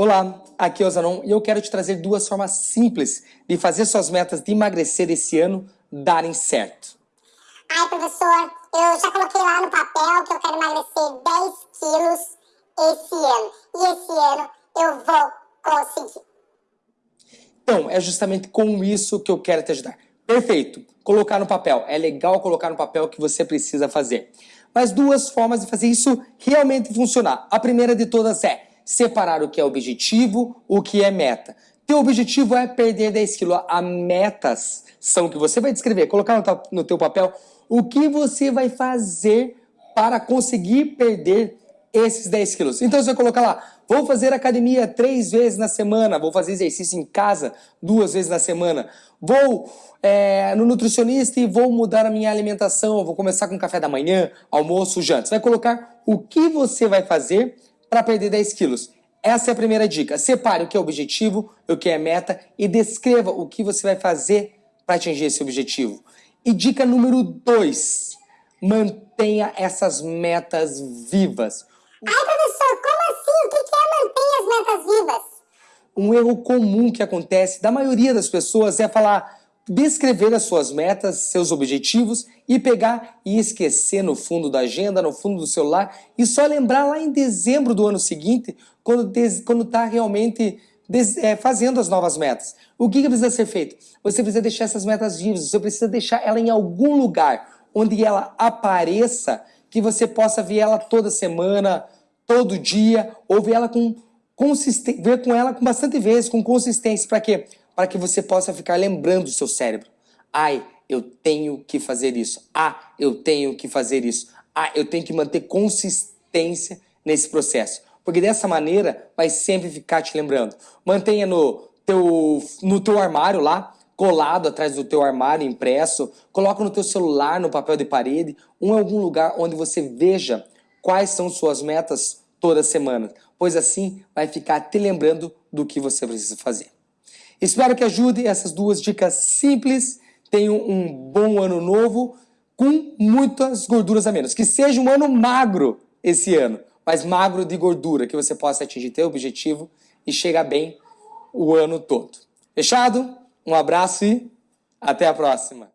Olá, aqui é o Zanon e eu quero te trazer duas formas simples de fazer suas metas de emagrecer esse ano darem certo. Ai, professor, eu já coloquei lá no papel que eu quero emagrecer 10 quilos esse ano. E esse ano eu vou conseguir. Então, é justamente com isso que eu quero te ajudar. Perfeito, colocar no papel. É legal colocar no papel o que você precisa fazer. Mas duas formas de fazer isso realmente funcionar. A primeira de todas é separar o que é objetivo, o que é meta. Teu objetivo é perder 10 quilos. A metas são que você vai descrever, colocar no teu papel o que você vai fazer para conseguir perder esses 10 quilos. Então você vai colocar lá, vou fazer academia três vezes na semana, vou fazer exercício em casa duas vezes na semana, vou é, no nutricionista e vou mudar a minha alimentação, vou começar com café da manhã, almoço, janta. Você vai colocar o que você vai fazer para perder 10 quilos. Essa é a primeira dica. Separe o que é objetivo, o que é meta e descreva o que você vai fazer para atingir esse objetivo. E dica número 2, mantenha essas metas vivas. Ai, professor, como assim? O que é manter as metas vivas? Um erro comum que acontece da maioria das pessoas é falar descrever as suas metas, seus objetivos e pegar e esquecer no fundo da agenda, no fundo do celular e só lembrar lá em dezembro do ano seguinte, quando está realmente é, fazendo as novas metas. O que, que precisa ser feito? Você precisa deixar essas metas vivas, você precisa deixar ela em algum lugar onde ela apareça, que você possa ver ela toda semana, todo dia, ou ver ela com consistência, ver com ela com bastante vezes, com consistência. Para quê? Para que você possa ficar lembrando o seu cérebro. Ai, eu tenho que fazer isso. Ah, eu tenho que fazer isso. Ah, eu tenho que manter consistência nesse processo. Porque dessa maneira vai sempre ficar te lembrando. Mantenha no teu, no teu armário lá, colado atrás do teu armário impresso, coloca no teu celular, no papel de parede, ou em algum lugar onde você veja quais são suas metas toda semana, pois assim vai ficar te lembrando do que você precisa fazer. Espero que ajude essas duas dicas simples. Tenham um bom ano novo com muitas gorduras a menos. Que seja um ano magro esse ano, mas magro de gordura, que você possa atingir teu objetivo e chegar bem o ano todo. Fechado? Um abraço e até a próxima.